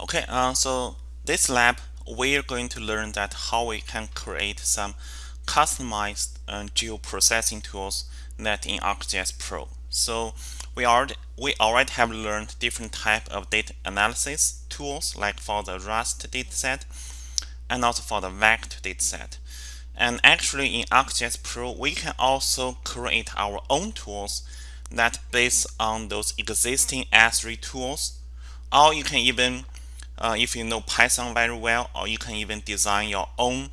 Okay, uh, so this lab we're going to learn that how we can create some customized uh, geoprocessing tools that in ArcGIS Pro. So we already we already have learned different type of data analysis tools like for the raster dataset and also for the vector dataset. And actually in ArcGIS Pro we can also create our own tools that based on those existing Esri tools or you can even uh, if you know Python very well, or you can even design your own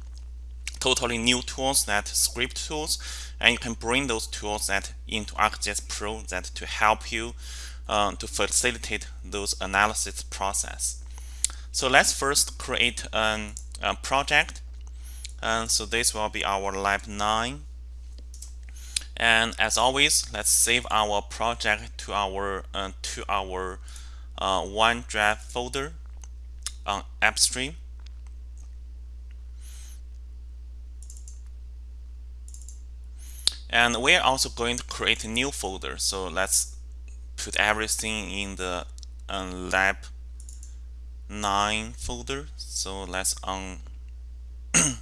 totally new tools that script tools, and you can bring those tools that into ArcGIS Pro that to help you uh, to facilitate those analysis process. So let's first create an, a project. And so this will be our lab 9. And as always, let's save our project to our uh, to our uh, OneDrive folder on AppStream. And we're also going to create a new folder. So let's put everything in the um, lab 9 folder. So let's on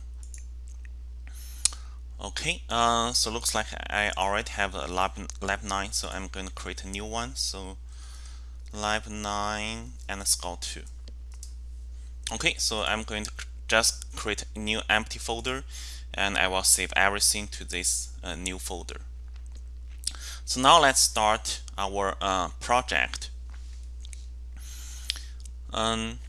Okay, uh, so looks like I already have a lab, lab 9, so I'm going to create a new one. So lab 9 underscore 2. Okay, so I'm going to just create a new empty folder and I will save everything to this uh, new folder. So now let's start our uh, project. Um,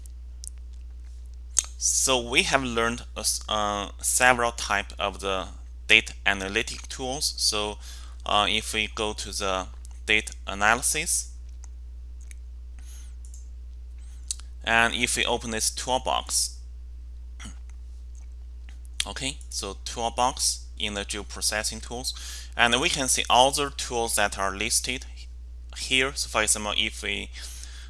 so we have learned uh, several type of the data analytic tools. So uh, if we go to the data analysis, and if we open this toolbox okay so toolbox in the geoprocessing tools. And we can see all the tools that are listed here. So for example if we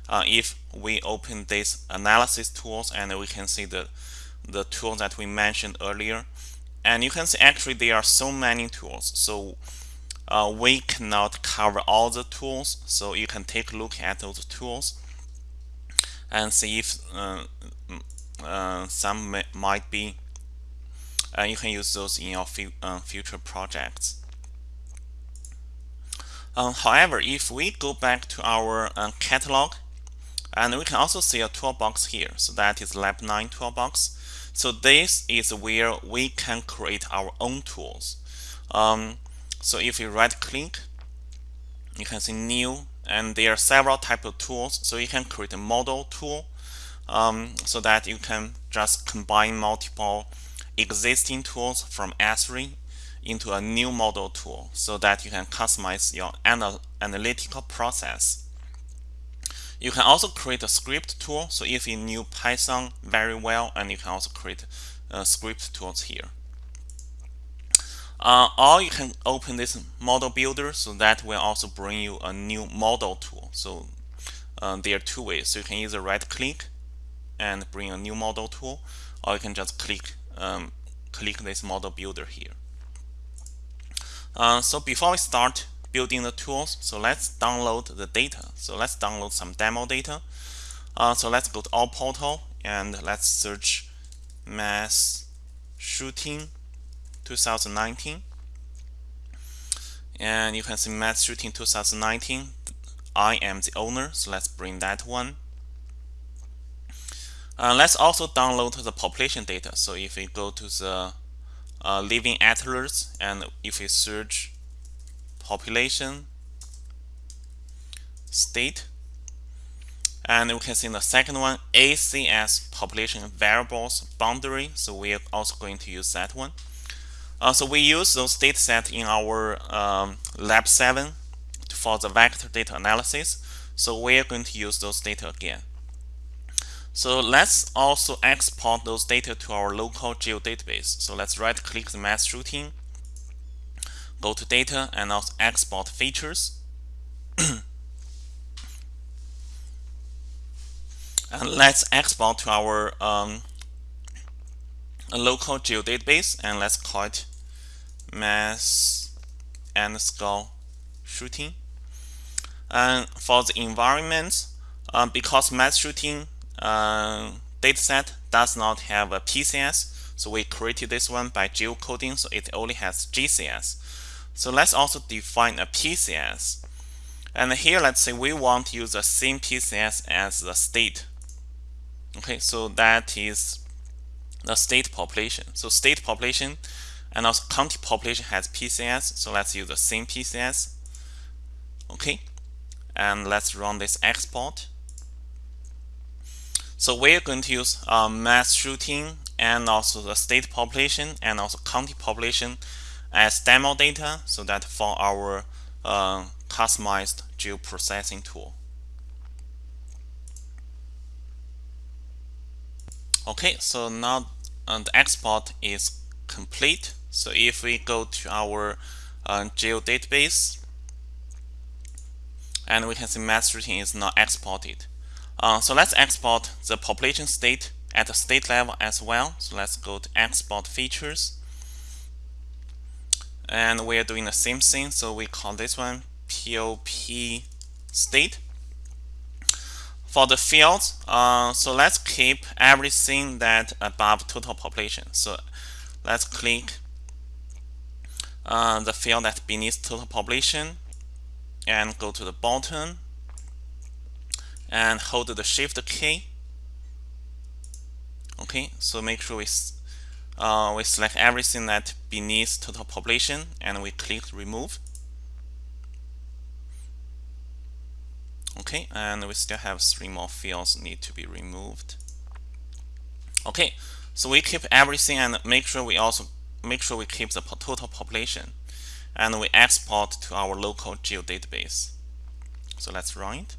uh, if we open this analysis tools and we can see the the tool that we mentioned earlier. And you can see actually there are so many tools. So uh, we cannot cover all the tools. So you can take a look at those tools and see if uh, uh, some may, might be uh, you can use those in your future projects. Um, however, if we go back to our uh, catalog, and we can also see a toolbox here. So that is Lab 9 toolbox. So this is where we can create our own tools. Um, so if you right click, you can see new and there are several type of tools so you can create a model tool um, so that you can just combine multiple existing tools from Esri into a new model tool so that you can customize your anal analytical process. You can also create a script tool. So if you knew Python very well, and you can also create uh, script tools here. Uh, or you can open this model builder so that will also bring you a new model tool. So uh, there are two ways. So you can either right click and bring a new model tool or you can just click um, click this model builder here. Uh, so before we start building the tools, so let's download the data. So let's download some demo data. Uh, so let's go to all portal and let's search mass shooting 2019 and you can see mass shooting 2019 I am the owner so let's bring that one. Uh, let's also download the population data. So if we go to the uh, living atlas and if we search population state and we can see the second one ACS population variables boundary. So we are also going to use that one uh, so we use those data sets in our um, lab 7 for the vector data analysis. So we are going to use those data again. So let's also export those data to our local geodatabase. So let's right click the mass shooting, go to data and also export features. and let's export to our um, a local geodatabase and let's call it mass underscore shooting. And for the environment, um, because mass shooting uh, dataset does not have a PCS. So we created this one by geocoding, so it only has GCS. So let's also define a PCS. And here, let's say we want to use the same PCS as the state. Okay, so that is the state population. So state population and also county population has PCS. So let's use the same PCS. Okay, and let's run this export. So we're going to use uh, mass shooting and also the state population and also county population as demo data so that for our uh, customized geoprocessing tool. Okay, so now uh, the export is complete. So if we go to our uh, geo database, and we can see mass shooting is not exported. Uh, so let's export the population state at the state level as well. So let's go to export features. And we are doing the same thing. So we call this one POP state. For the fields, uh, so let's keep everything that above total population. So let's click uh, the field that beneath total population and go to the bottom and hold the shift key okay so make sure we uh, we select everything that beneath total population and we click remove okay and we still have three more fields need to be removed okay so we keep everything and make sure we also make sure we keep the total population and we export to our local geodatabase. So let's run it.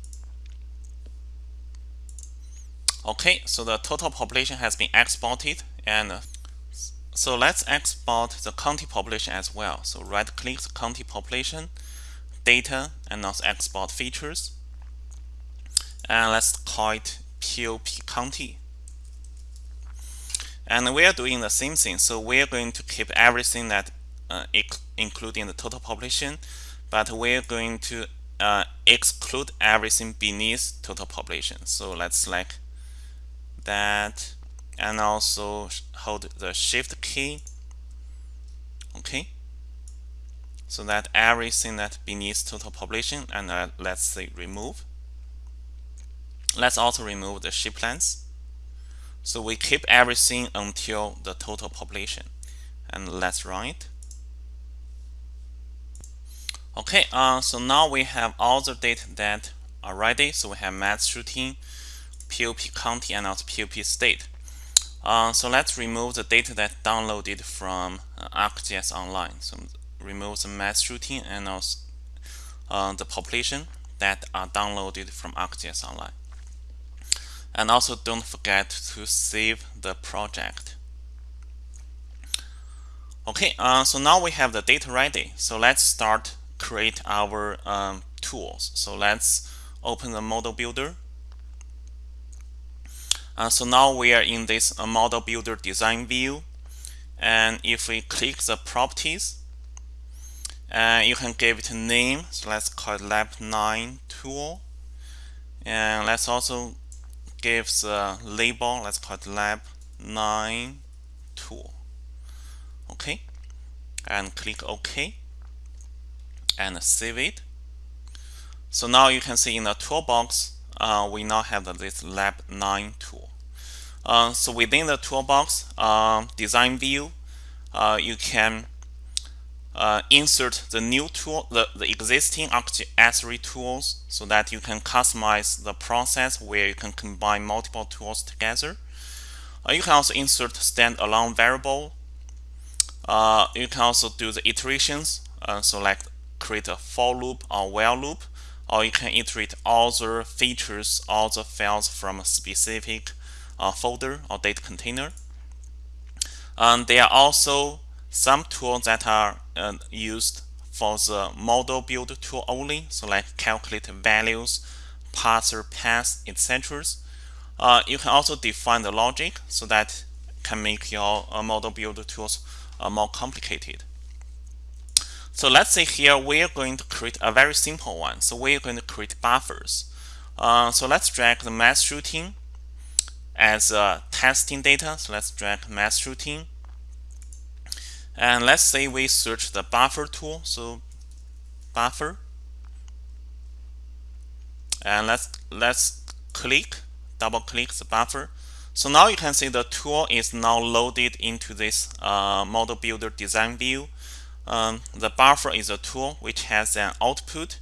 Okay, so the total population has been exported and so let's export the county population as well. So right click the county population, data, and also export features. And let's call it POP county. And we are doing the same thing. So we are going to keep everything that uh, including the total population, but we're going to uh, exclude everything beneath total population. So let's select that and also hold the shift key. Okay. So that everything that beneath total population and uh, let's say remove. Let's also remove the shape length. So we keep everything until the total population. And let's run it. Okay, uh, so now we have all the data that are ready. So we have mass shooting, POP county, and also POP state. Uh, so let's remove the data that downloaded from uh, ArcGIS Online. So remove the mass shooting and also uh, the population that are downloaded from ArcGIS Online. And also don't forget to save the project. Okay, uh, so now we have the data ready. So let's start create our um, tools. So let's open the model builder. Uh, so now we are in this uh, model builder design view. And if we click the properties, uh, you can give it a name. So let's call it lab 9 tool. And let's also give the label. Let's call it lab 9 tool. Okay. And click OK and save it. So now you can see in the toolbox, uh, we now have this Lab 9 tool. Uh, so within the toolbox uh, design view, uh, you can uh, insert the new tool, the, the existing ArcGIS tools so that you can customize the process where you can combine multiple tools together. Uh, you can also insert standalone variable. you can also do the iterations, so like create a for loop or while loop, or you can iterate all the features, all the files from a specific uh, folder or data container. And there are also some tools that are uh, used for the model build tool only, so like calculate values, parser paths, etc. Uh, you can also define the logic so that can make your uh, model builder tools uh, more complicated. So let's say here we're going to create a very simple one. So we're going to create buffers. Uh, so let's drag the mass shooting as testing data. So let's drag mass shooting. And let's say we search the buffer tool. So buffer. And let's let's click, double click the buffer. So now you can see the tool is now loaded into this uh, model builder design view. Um, the buffer is a tool which has an output.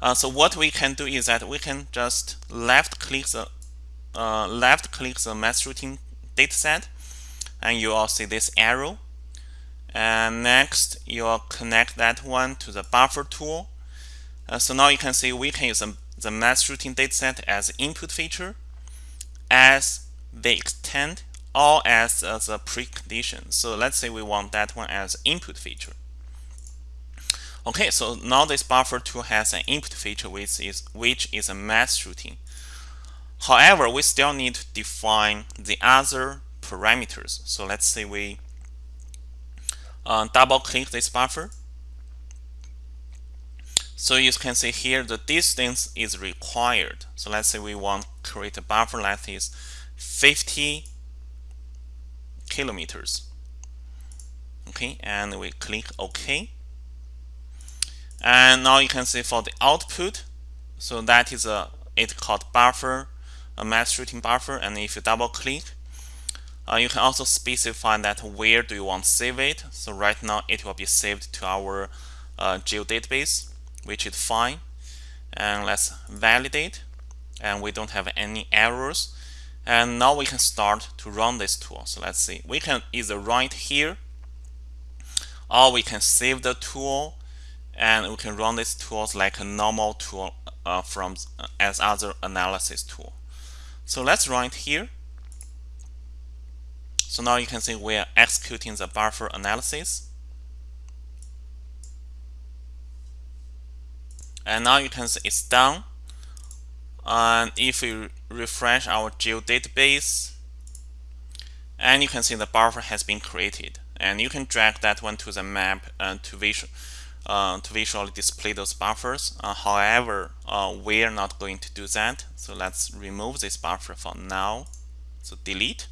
Uh, so what we can do is that we can just left click the uh, left click the mass shooting dataset and you will see this arrow and next you'll connect that one to the buffer tool uh, so now you can see we can use the, the mass shooting dataset as input feature as the extent or as, as a precondition. So let's say we want that one as input feature. Okay, so now this buffer tool has an input feature which is which is a mass shooting. However, we still need to define the other parameters. So let's say we uh, double click this buffer. So you can see here the distance is required. So let's say we want to create a buffer that is 50 kilometers. Okay, and we click OK. And now you can see for the output, so that is a it called buffer, a mass shooting buffer. And if you double click, uh, you can also specify that where do you want to save it. So right now it will be saved to our uh, geodatabase which is fine. And let's validate. And we don't have any errors. And now we can start to run this tool. So let's see. We can either run it here or we can save the tool. And we can run this tools like a normal tool uh, from uh, as other analysis tool. So let's run it here so now you can see we are executing the buffer analysis. And now you can see it's done. And if we refresh our geo database, and you can see the buffer has been created. And you can drag that one to the map and to visual uh, to visually display those buffers. Uh, however uh, we're not going to do that. So let's remove this buffer for now. So delete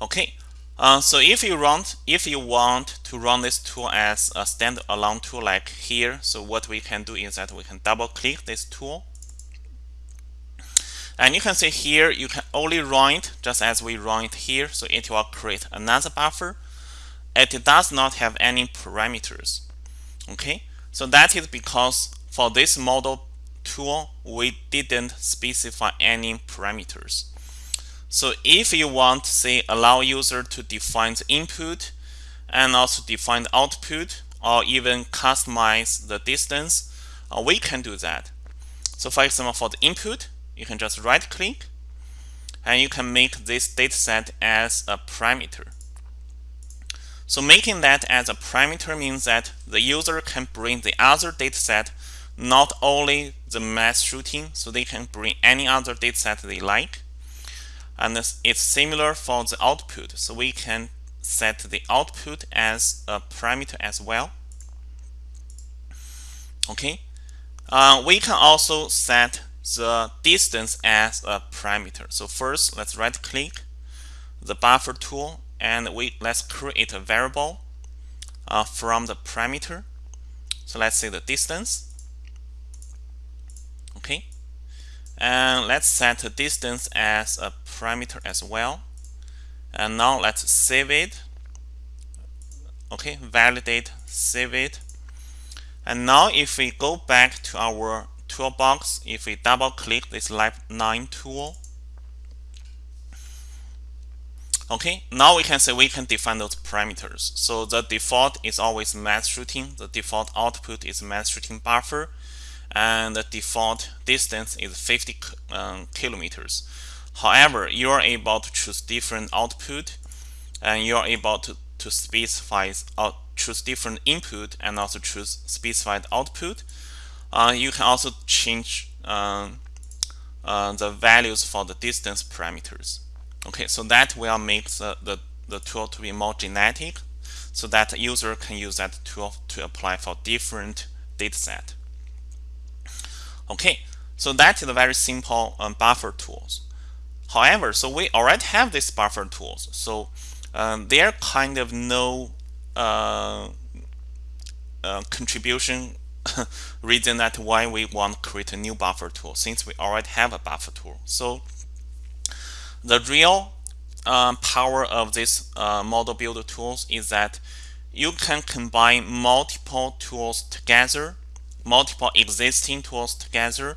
okay uh, so if you want if you want to run this tool as a standalone tool like here, so what we can do is that we can double click this tool. And you can see here you can only run it just as we run it here, so it will create another buffer. It does not have any parameters. Okay, so that is because for this model tool we didn't specify any parameters. So if you want, to say, allow user to define the input and also define the output or even customize the distance, uh, we can do that. So for example, for the input, you can just right click and you can make this dataset as a parameter. So making that as a parameter means that the user can bring the other dataset, not only the mass shooting, so they can bring any other dataset they like, and it's similar for the output. So we can set the output as a parameter as well. Okay? Uh, we can also set the distance as a parameter. So first let's right click the buffer tool and we let's create a variable uh, from the parameter. So let's say the distance. Okay and let's set the distance as a parameter as well. And now let's save it. Okay validate save it. And now if we go back to our toolbox if we double click this lab 9 tool. Okay now we can say we can define those parameters. So the default is always mass shooting. The default output is mass shooting buffer and the default distance is 50 um, kilometers. However, you are able to choose different output and you are able to, to specify uh, choose different input and also choose specified output. Uh, you can also change uh, uh, the values for the distance parameters. Okay, so that will make the, the, the tool to be more genetic so that the user can use that tool to apply for different dataset. Okay, So that is a very simple um, buffer tools. However, so we already have these buffer tools. So um, there kind of no uh, uh, contribution reason that why we want to create a new buffer tool since we already have a buffer tool. So the real um, power of this uh, model builder tools is that you can combine multiple tools together, multiple existing tools together,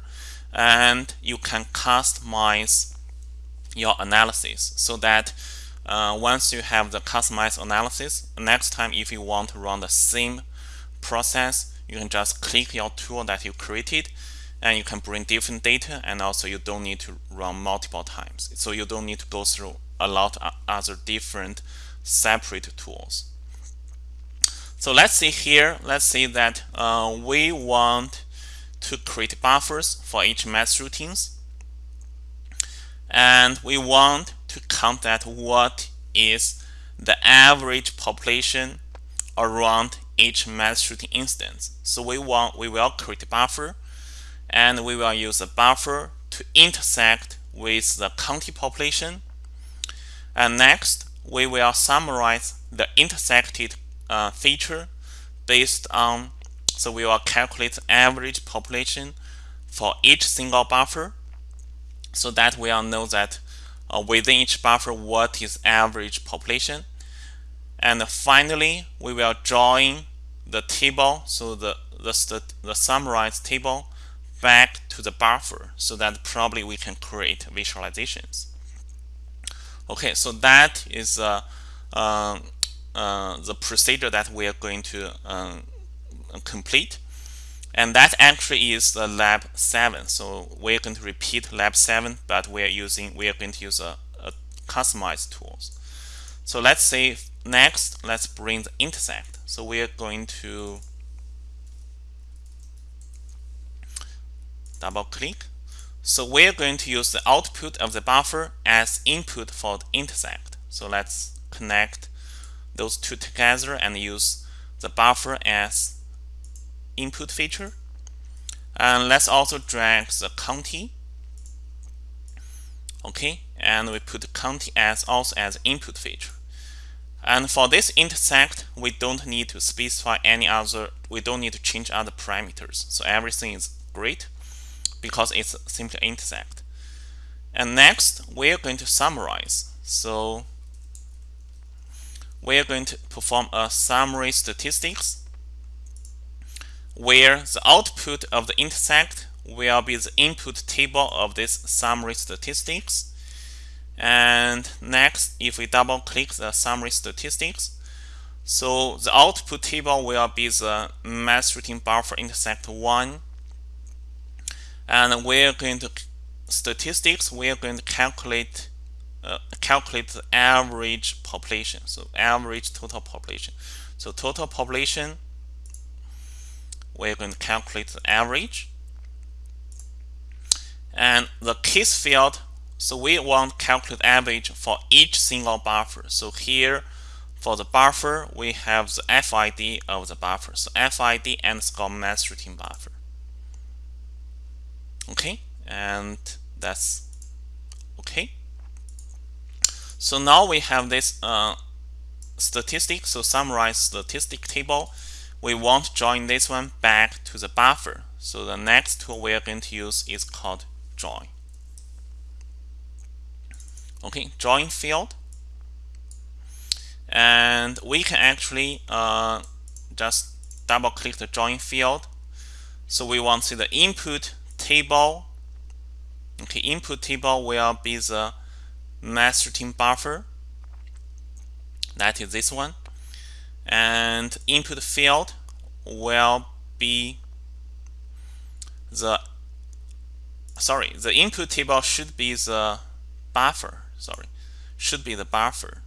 and you can customize your analysis so that uh, once you have the customized analysis, next time if you want to run the same process, you can just click your tool that you created and you can bring different data and also you don't need to run multiple times. So you don't need to go through a lot of other different separate tools. So let's see here, let's say that uh, we want to create buffers for each mass routines. And we want to count that what is the average population around each mass routing instance. So we want we will create a buffer and we will use a buffer to intersect with the county population. And next, we will summarize the intersected uh, feature based on so we will calculate average population for each single buffer so that we will know that uh, within each buffer what is average population. And finally, we will join the table, so the, the, the summarized table back to the buffer so that probably we can create visualizations. Okay, so that is uh, uh, uh, the procedure that we are going to um, complete. And that actually is the lab 7. So we're going to repeat lab 7, but we're using we are going to use a, a customized tools. So let's say next, let's bring the intersect. So we are going to double click. So we're going to use the output of the buffer as input for the intersect. So let's connect those two together and use the buffer as input feature. And let's also drag the county. Okay, and we put county as also as input feature. And for this intersect, we don't need to specify any other, we don't need to change other parameters. So everything is great because it's simply intersect. And next, we're going to summarize. So we're going to perform a summary statistics where the output of the intersect will be the input table of this summary statistics. And next, if we double click the summary statistics, so the output table will be the mass routing buffer intersect 1. And we're going to statistics, we're going to calculate uh, calculate the average population. So average total population. So total population we're going to calculate the average. And the case field, so we want to calculate average for each single buffer. So here for the buffer, we have the FID of the buffer. So FID underscore mass routing buffer. Okay, and that's. So now we have this uh, statistic, so summarize statistic table we want to join this one back to the buffer. So the next tool we are going to use is called join. Okay, join field. And we can actually uh, just double click the join field. So we want to see the input table. Okay, input table will be the routing buffer. That is this one. And input field will be the sorry the input table should be the buffer sorry should be the buffer.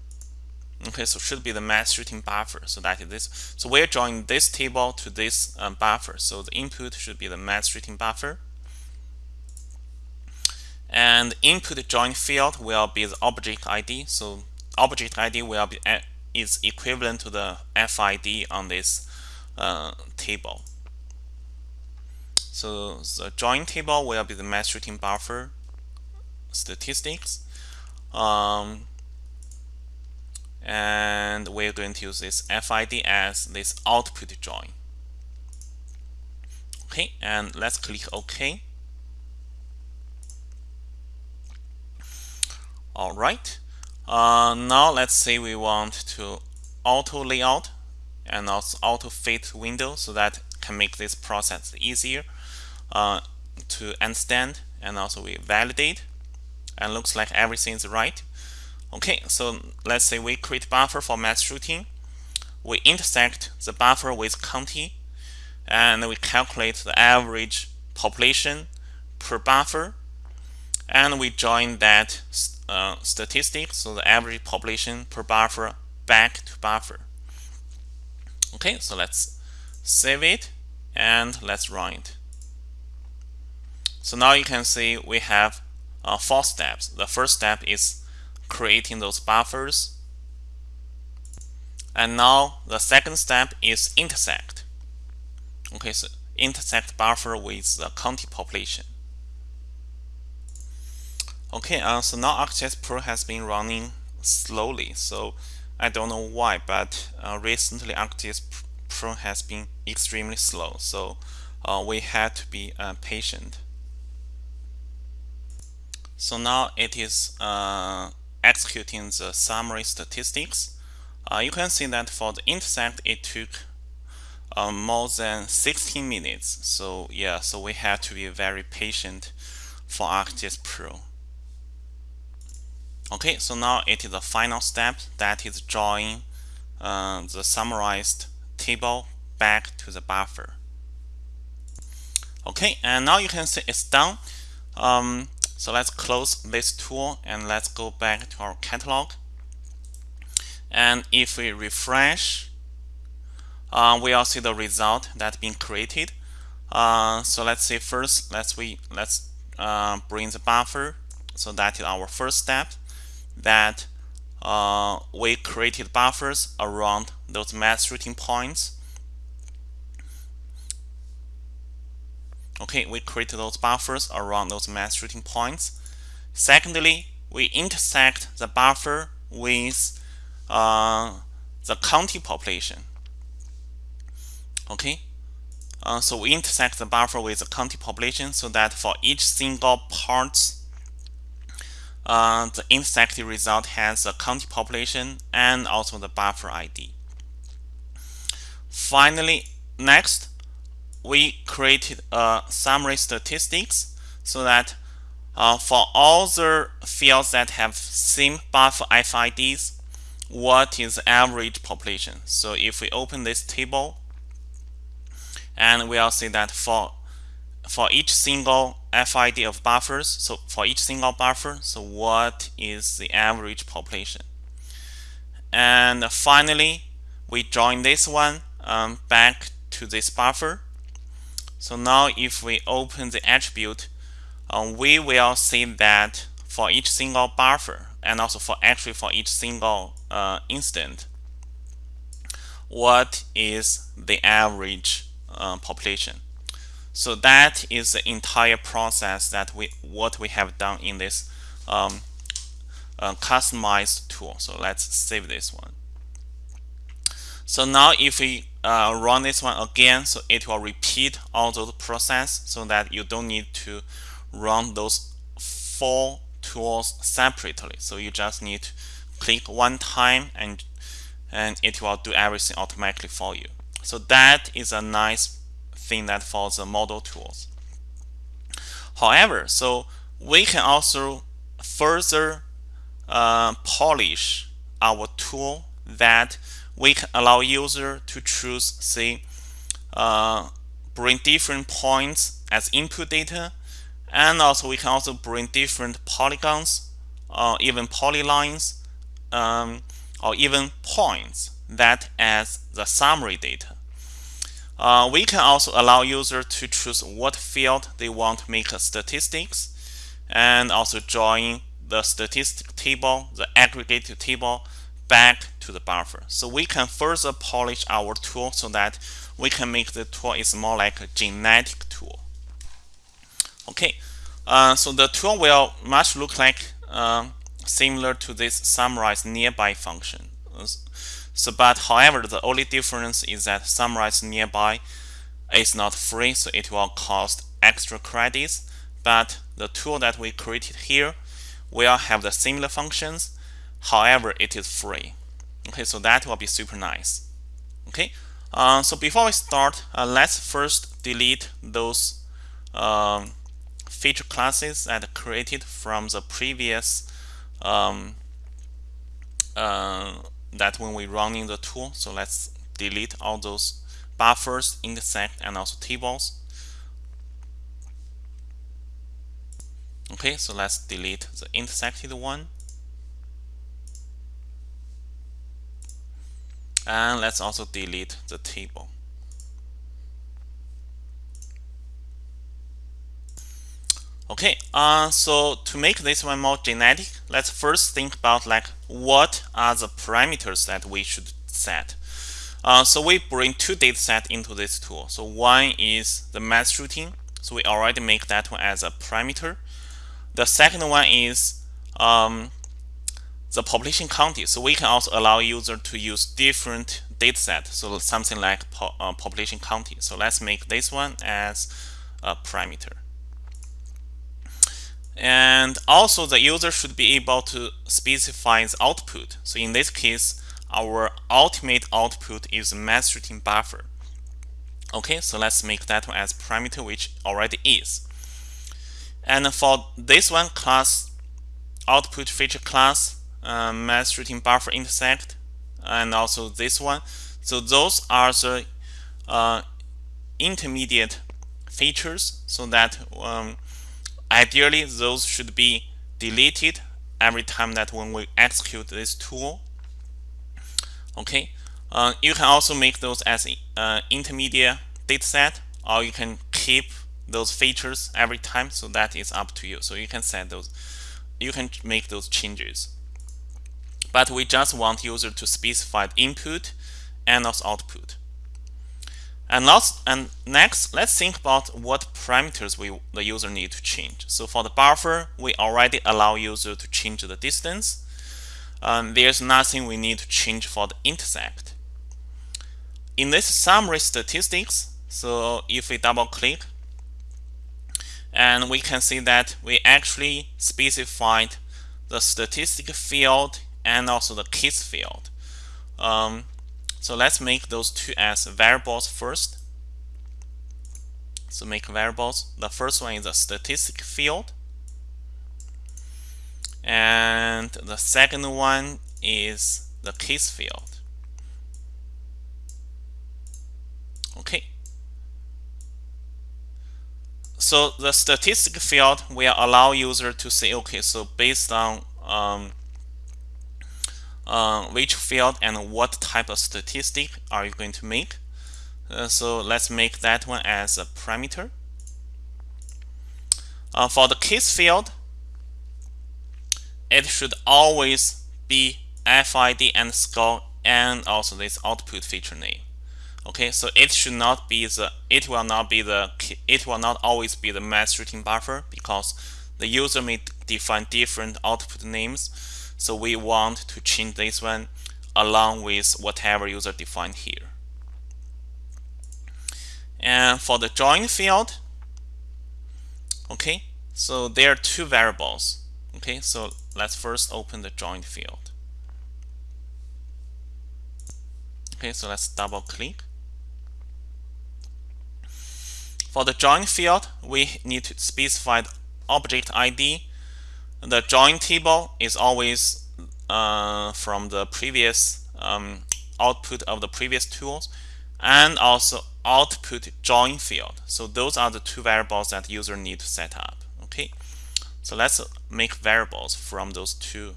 Okay so should be the mass routing buffer so that is this. So we're drawing this table to this um, buffer so the input should be the mass routing buffer and input join field will be the object ID so object ID will be is equivalent to the FID on this uh, table. So the join table will be the mass routing buffer statistics. Um, and we're going to use this FID as this output join. Okay, and let's click OK. All right. Uh, now let's say we want to auto layout and also auto fit window so that can make this process easier uh, to understand and also we validate and looks like everything is right. Okay, so let's say we create buffer for mass shooting We intersect the buffer with county and we calculate the average population per buffer and we join that uh, statistic, so the average population per buffer back to buffer. Okay, so let's save it and let's run it. So now you can see we have uh, four steps. The first step is creating those buffers. And now the second step is intersect. Okay, so intersect buffer with the county population. Okay, uh, so now ArcGIS Pro has been running slowly, so I don't know why, but uh, recently ArcGIS Pro has been extremely slow, so uh, we had to be uh, patient. So now it is uh, executing the summary statistics. Uh, you can see that for the intersect, it took more than 16 minutes. So yeah, so we had to be very patient for ArcGIS Pro. Okay, so now it is the final step that is drawing uh, the summarized table back to the buffer. Okay, and now you can see it's done. Um, so let's close this tool and let's go back to our catalog. And if we refresh, uh, we'll see the result that's been created. Uh, so let's say first, let's we let's uh, bring the buffer. So that is our first step that uh, we created buffers around those mass routing points. Okay, we created those buffers around those mass routing points. Secondly, we intersect the buffer with uh, the county population. Okay, uh, so we intersect the buffer with the county population so that for each single parts uh, the intersected result has a county population and also the buffer ID. Finally, next, we created a summary statistics so that uh, for all the fields that have same buffer FIDs, what is the average population? So if we open this table, and we'll see that for for each single FID of buffers, so for each single buffer, so what is the average population? And finally, we join this one um, back to this buffer. So now if we open the attribute, um, we will see that for each single buffer and also for actually for each single uh, instant, what is the average uh, population? So that is the entire process that we what we have done in this um, uh, customized tool. So let's save this one. So now if we uh, run this one again, so it will repeat all those process so that you don't need to run those four tools separately. So you just need to click one time and and it will do everything automatically for you. So that is a nice thing that follows the model tools. However, so we can also further uh, polish our tool that we can allow user to choose, say, uh, bring different points as input data, and also we can also bring different polygons, or even polylines, um, or even points that as the summary data. Uh, we can also allow user to choose what field they want to make a statistics and also join the statistic table, the aggregate table back to the buffer. So we can further polish our tool so that we can make the tool is more like a genetic tool. Okay, uh, so the tool will much look like uh, similar to this summarize nearby function. So, but however, the only difference is that summarize nearby is not free, so it will cost extra credits. But the tool that we created here will have the similar functions. However, it is free. Okay, so that will be super nice. Okay, uh, so before we start, uh, let's first delete those um, feature classes that created from the previous um, uh, that when we run in the tool. So let's delete all those buffers, intersect, and also tables. Okay, so let's delete the intersected one. And let's also delete the table. Okay, uh, so to make this one more genetic, let's first think about like what are the parameters that we should set. Uh, so we bring two data set into this tool. So one is the mass shooting. So we already make that one as a parameter. The second one is um, the population county. So we can also allow user to use different data set. So something like po uh, population county. So let's make this one as a parameter. And also the user should be able to specify the output. So in this case, our ultimate output is mass shooting buffer. Okay, so let's make that one as parameter, which already is. And for this one class, output feature class, uh, mass shooting buffer intersect, and also this one. So those are the uh, intermediate features so that um, Ideally, those should be deleted every time that when we execute this tool. Okay, uh, you can also make those as uh, intermediate dataset, or you can keep those features every time. So that is up to you. So you can set those, you can make those changes. But we just want user to specify the input and also output. And, last, and next, let's think about what parameters we the user need to change. So for the buffer, we already allow user to change the distance. Um, there's nothing we need to change for the intersect. In this summary statistics, so if we double click, and we can see that we actually specified the statistic field and also the case field. Um, so let's make those two as variables first. So make variables. The first one is a statistic field. And the second one is the case field. Okay. So the statistic field will allow user to say, okay, so based on um, uh, which field and what type of statistic are you going to make. Uh, so let's make that one as a parameter. Uh, for the case field, it should always be FID underscore and also this output feature name. Okay, so it should not be the it will not be the it will not always be the mass shooting buffer because the user may define different output names so we want to change this one along with whatever user defined here. And for the join field, okay, so there are two variables. Okay, so let's first open the join field. Okay, so let's double click. For the join field, we need to specify the object ID the join table is always uh, from the previous um, output of the previous tools and also output join field. So those are the two variables that user need to set up. Okay, so let's make variables from those two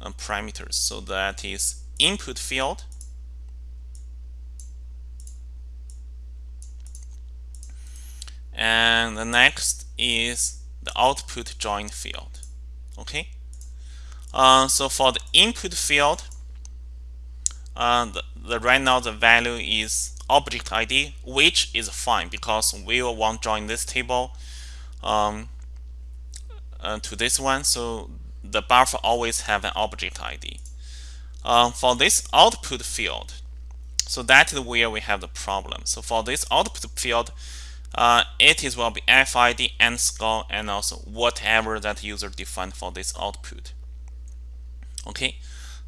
uh, parameters. So that is input field and the next is the output join field. Okay. Uh, so for the input field, uh, the, the right now the value is object ID, which is fine because we will want join this table. um, uh, to this one. So the buffer always have an object ID. Uh, for this output field, so that is where we have the problem. So for this output field, uh, it is will be FID underscore and also whatever that user defined for this output. Okay,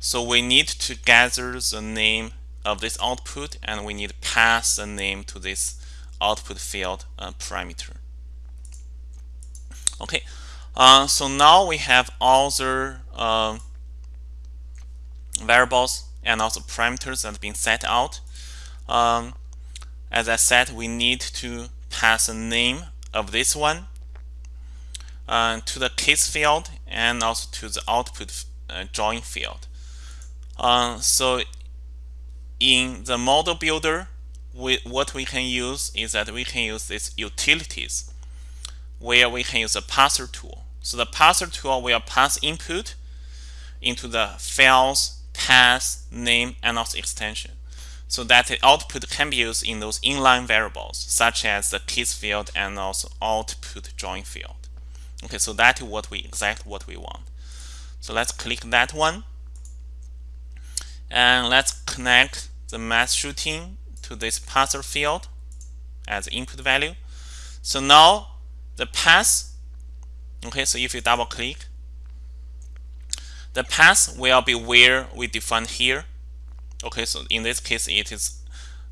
so we need to gather the name of this output and we need to pass the name to this output field uh, parameter. Okay, uh, so now we have all the uh, variables and also parameters that have been set out. Um, as I said, we need to pass a name of this one uh, to the case field and also to the output uh, join field. Uh, so in the model builder, we, what we can use is that we can use these utilities where we can use a parser tool. So the parser tool will pass input into the files, path, name, and also extension. So that the output can be used in those inline variables, such as the case field and also output join field. Okay, so that is what we exactly what we want. So let's click that one. And let's connect the mass shooting to this parser field as input value. So now the path, okay, so if you double click, the path will be where we define here. Okay, so in this case, it is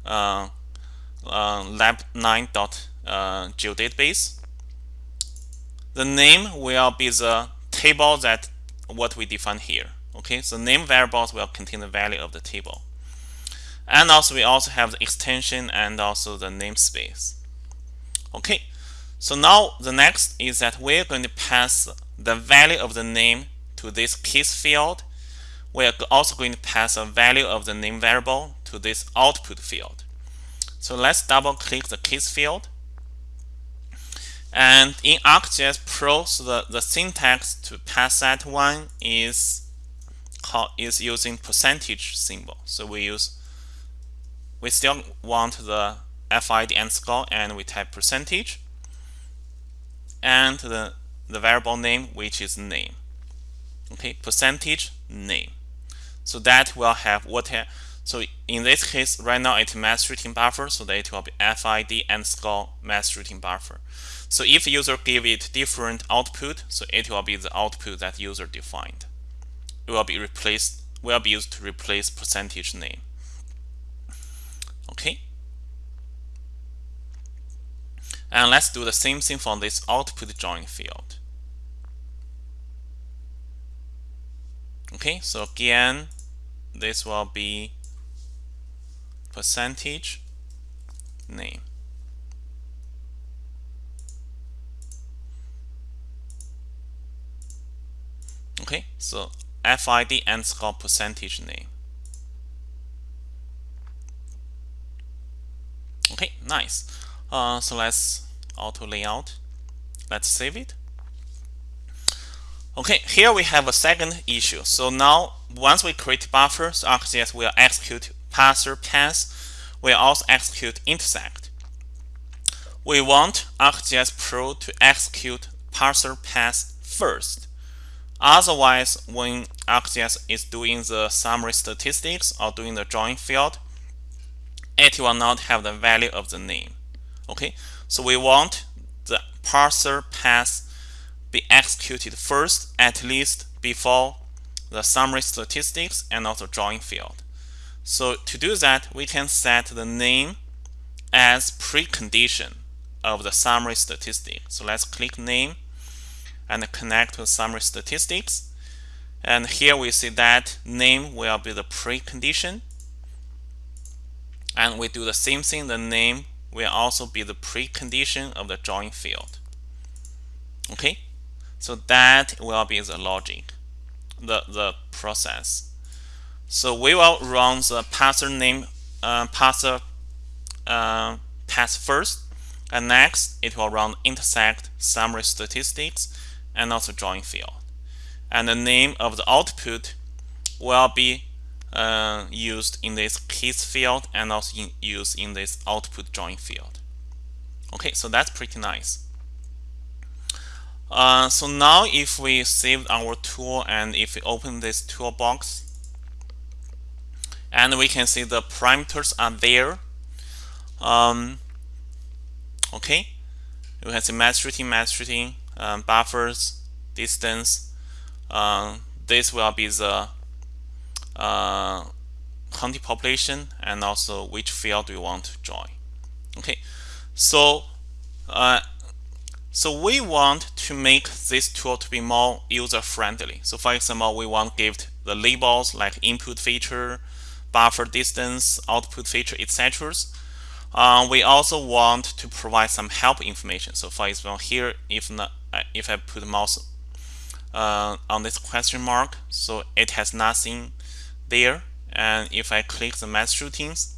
uh, uh, lab9.geodatabase. Uh, the name will be the table that what we define here. Okay, so name variables will contain the value of the table. And also we also have the extension and also the namespace. Okay, so now the next is that we're going to pass the value of the name to this case field. We're also going to pass a value of the name variable to this output field. So let's double click the case field. And in ArcGIS Pro, so the, the syntax to pass that one is called, is using percentage symbol. So we use we still want the FID underscore and we type percentage and the, the variable name which is name okay percentage name so that will have what so in this case right now it's mass shooting buffer so that it will be FID underscore mass shooting buffer. So if user give it different output so it will be the output that user defined. It will be replaced will be used to replace percentage name. Okay? And let's do the same thing for this output join field. Okay, so again, this will be percentage name. Okay, so FID underscore percentage name. Okay, nice. Uh, so let's auto layout. Let's save it. Okay, here we have a second issue. So now once we create buffer, so ArcGIS will execute parser pass, will also execute intersect. We want ArcGIS Pro to execute parser pass first. Otherwise, when ArcGIS is doing the summary statistics or doing the join field, it will not have the value of the name. Okay, so we want the parser pass be executed first, at least before the summary statistics and also join field. So to do that, we can set the name as precondition of the summary statistic. So let's click name and connect to summary statistics. And here we see that name will be the precondition. And we do the same thing, the name will also be the precondition of the join field. Okay, so that will be the logic, the, the process. So we will run the parser name uh, parser uh, pass first, and next it will run intersect summary statistics and also join field. And the name of the output will be uh, used in this case field and also in, used in this output join field. Okay, so that's pretty nice. Uh, so now if we save our tool and if we open this toolbox and we can see the parameters are there. Um, okay. You can see mass shooting mass shooting um, buffers distance. Uh, this will be the uh, county population and also which field we want to join. Okay. So uh, so we want to make this tool to be more user friendly so for example we want to give the labels like input feature buffer distance output feature etc uh, we also want to provide some help information. So for example here if not, uh, if I put mouse uh, on this question mark so it has nothing there. And if I click the mass shootings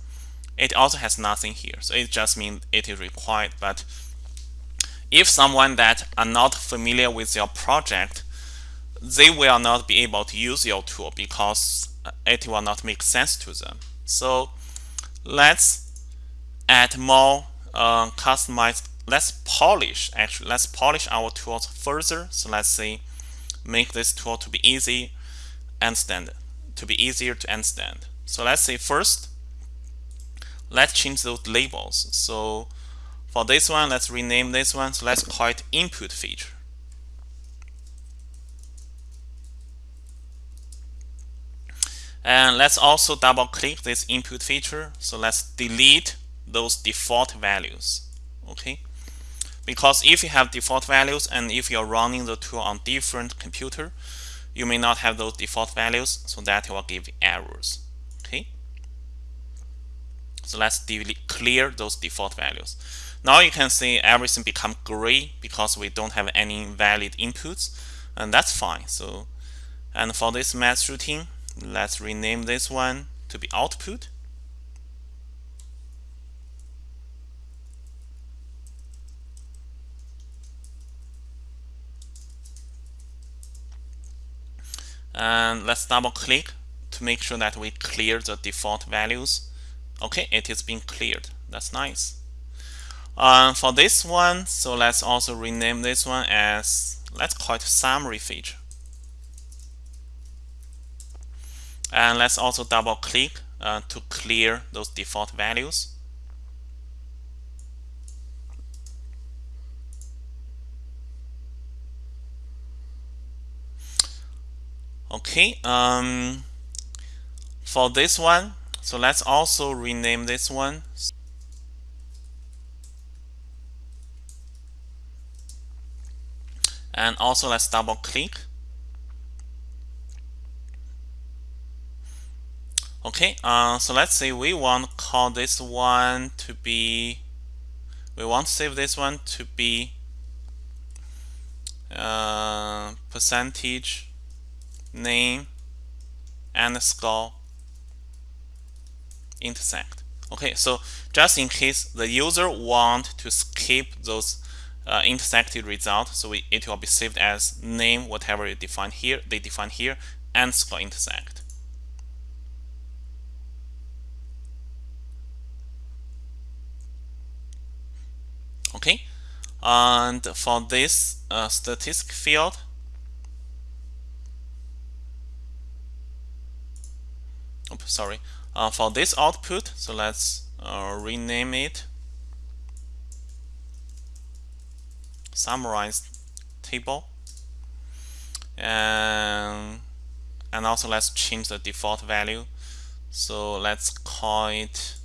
it also has nothing here. So it just means it is required but if someone that are not familiar with your project they will not be able to use your tool because it will not make sense to them. So let's add more uh, customized let's polish actually let's polish our tools further. So let's say make this tool to be easy understand to be easier to understand so let's say first let's change those labels. So for this one let's rename this one. So let's call it input feature. And let's also double click this input feature. So let's delete those default values okay? Because if you have default values and if you're running the tool on different computer you may not have those default values so that will give errors okay? So let's delete clear those default values now you can see everything become gray because we don't have any valid inputs and that's fine. So and for this math shooting let's rename this one to be output. And let's double click to make sure that we clear the default values. Okay it is being cleared. That's nice uh, for this one so let's also rename this one as let's call it summary feature. And let's also double click uh, to clear those default values. Okay um, for this one so let's also rename this one and also let's double click. Okay uh, so let's say we want to call this one to be we want to save this one to be uh, percentage name underscore intersect. Okay so just in case the user want to skip those uh, intersected results so we, it will be saved as name whatever you define here they define here underscore intersect. Okay and for this uh, statistic field oops, sorry uh, for this output so let's uh, rename it summarized table. And and also let's change the default value. So let's call it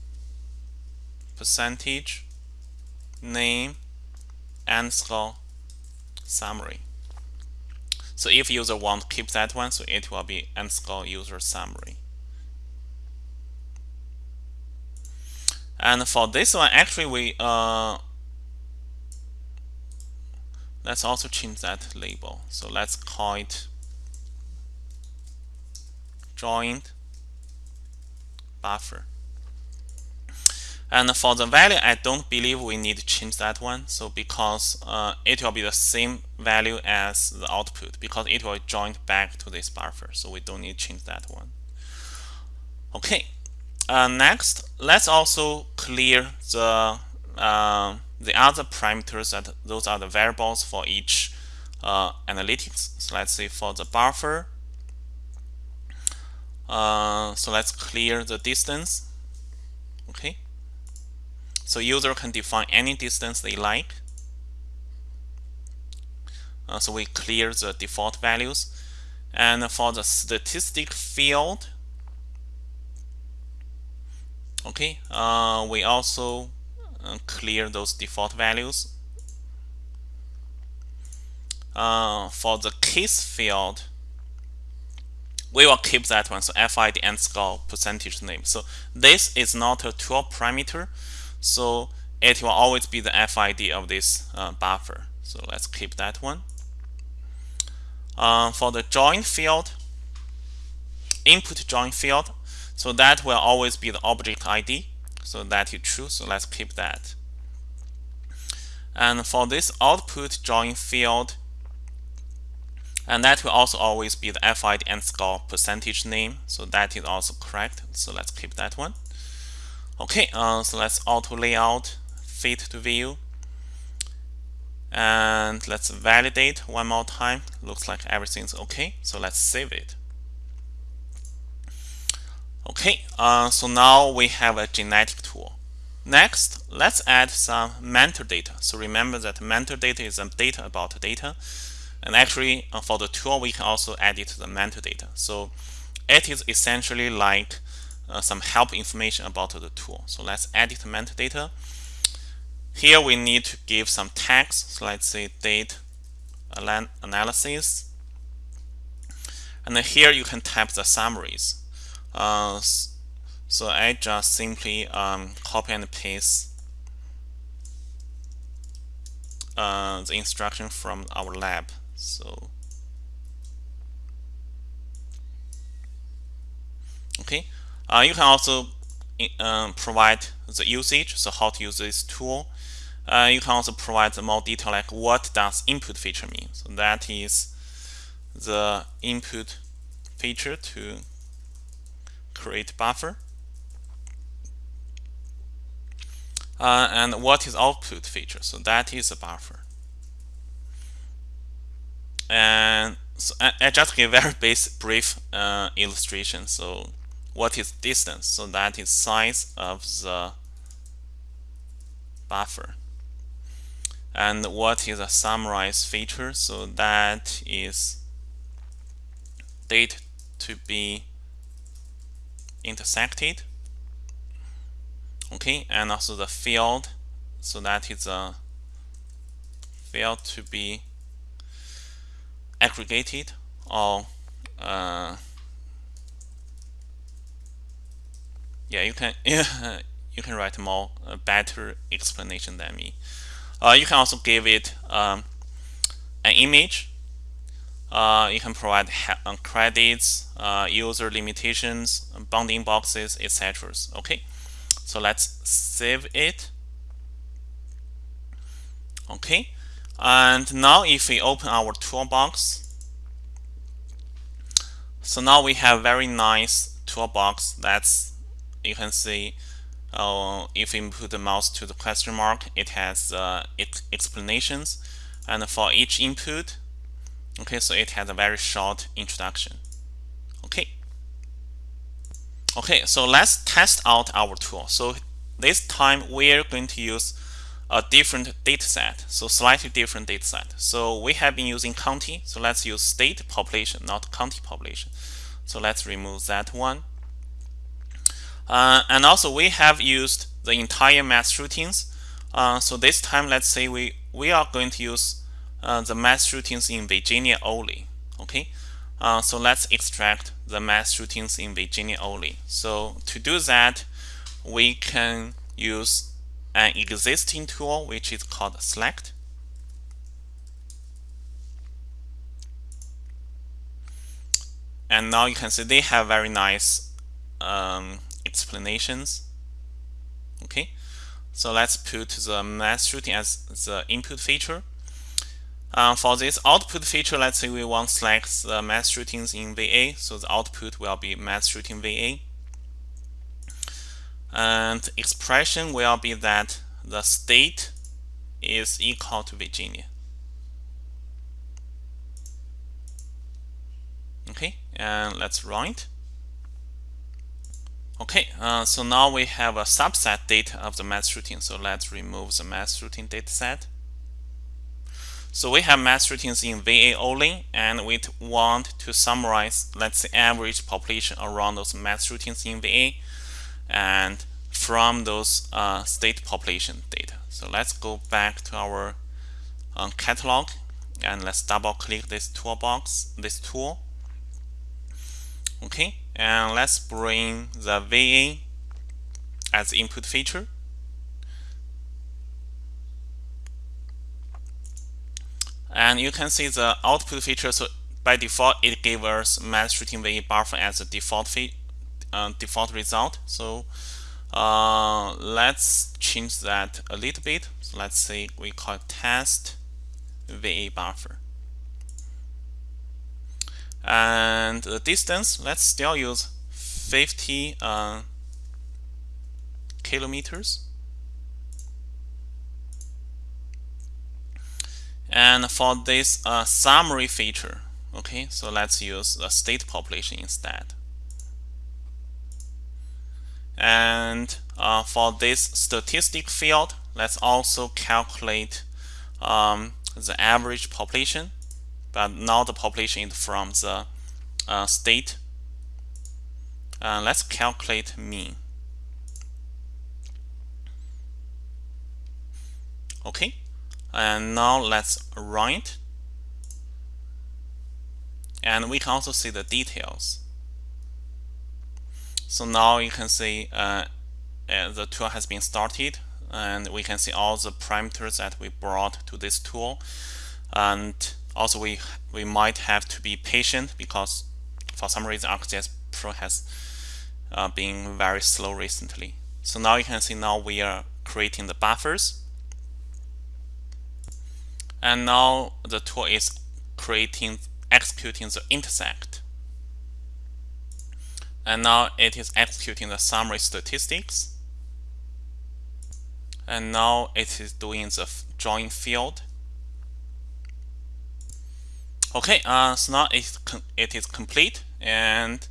percentage name underscore summary. So if user want keep that one so it will be underscore user summary. And for this one, actually, we uh, let's also change that label. So let's call it joint buffer. And for the value, I don't believe we need to change that one. So because uh, it will be the same value as the output because it will join back to this buffer. So we don't need to change that one. Okay, uh, next, let's also clear the uh, the other parameters that those are the variables for each uh, analytics. So let's say for the buffer, uh, so let's clear the distance. Okay. So user can define any distance they like. Uh, so we clear the default values. And for the statistic field, okay, uh, we also clear those default values. Uh, for the case field, we will keep that one. So FID underscore percentage name. So this is not a tool parameter. So it will always be the FID of this uh, buffer. So let's keep that one. Uh, for the join field, input join field, so that will always be the object ID. So that is true. So let's keep that. And for this output join field, and that will also always be the FID underscore percentage name. So that is also correct. So let's keep that one. Okay, uh, so let's auto layout fit to view. And let's validate one more time. Looks like everything's okay. So let's save it. Okay, uh, so now we have a genetic tool. Next, let's add some metadata. So remember that metadata is a data about data. And actually, uh, for the tool, we can also add it to the metadata. So it is essentially like uh, some help information about the tool. So let's add it to metadata. Here we need to give some tags. So let's say date analysis. And then here you can type the summaries. Uh, so I just simply um, copy and paste uh, the instruction from our lab. So okay, uh, you can also um, provide the usage, so how to use this tool. Uh, you can also provide the more detail like what does input feature mean. So that is the input feature to create buffer. Uh, and what is output feature? So that is a buffer. And so I, I just give very basic brief uh, illustration. So what is distance? So that is size of the buffer. And what is a summarize feature? So that is date to be intersected. Okay, and also the field. So that is a field to be aggregated or uh, yeah, you can you can write more uh, better explanation than me. Uh, you can also give it um, an image. Uh, you can provide uh, credits, uh, user limitations, bounding boxes, etc. Okay, so let's save it. Okay, and now if we open our toolbox, so now we have very nice toolbox that's you can see uh, if you put the mouse to the question mark, it has uh, explanations. And for each input, okay, so it has a very short introduction. Okay. Okay, so let's test out our tool. So this time we're going to use a different data set, so slightly different data set. So we have been using county, so let's use state population, not county population. So let's remove that one. Uh, and also we have used the entire mass shootings. Uh, so this time, let's say we, we are going to use the mass shootings in Virginia only. Okay, uh, so let's extract the mass shootings in Virginia only. So to do that, we can use an existing tool which is called select. And now you can see they have very nice um, explanations. Okay, so let's put the mass shooting as the input feature. Uh, for this output feature, let's say we want to select the mass shootings in VA, so the output will be mass shooting VA. And expression will be that the state is equal to Virginia. okay and let's run it okay uh, so now we have a subset data of the mass shooting so let's remove the mass shooting dataset so we have mass shootings in VA only and we want to summarize let's say average population around those mass shootings in VA and from those uh, state population data. So let's go back to our um, catalog and let's double click this toolbox this tool. Okay and let's bring the VA as input feature and you can see the output feature. So by default it gave us mass shooting VA buffer as a default uh, default result. So uh, let's change that a little bit. So let's say we call test VA buffer. And the distance let's still use 50 uh, kilometers and for this uh, summary feature okay? So let's use the state population instead. And uh, for this statistic field let's also calculate um, the average population but now the population is from the uh, state. Uh, let's calculate mean. Okay and now let's run it and we can also see the details. So now you can see uh, uh, the tool has been started and we can see all the parameters that we brought to this tool. And also we we might have to be patient because for some reason ArcGIS Pro has uh, been very slow recently. So now you can see now we are creating the buffers and now the tool is creating executing the intersect. And now it is executing the summary statistics. And now it is doing the join field. Okay uh, so now it, it is complete. And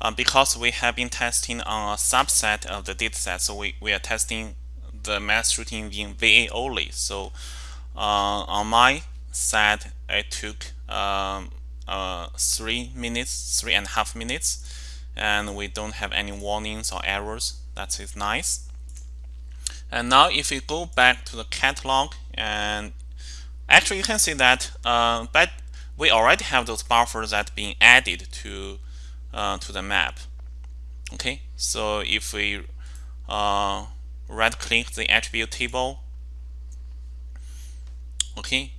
uh, because we have been testing on a subset of the dataset so we, we are testing the mass shooting in VA only. So on my side it took um, uh, three minutes three and a half minutes and we don't have any warnings or errors. That is nice. And now if we go back to the catalog and actually you can see that uh, but we already have those buffers that being added to uh, to the map. Okay? So if we uh, right click the attribute table okay?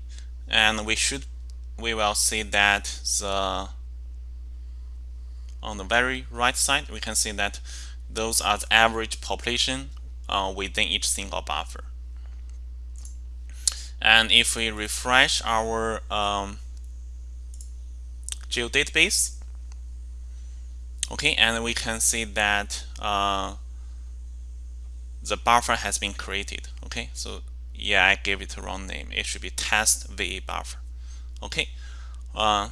And we should we will see that the on the very right side we can see that those are the average population uh, within each single buffer. And if we refresh our um, geodatabase okay and we can see that uh, the buffer has been created okay? So yeah I gave it the wrong name. It should be test VA buffer. Okay uh,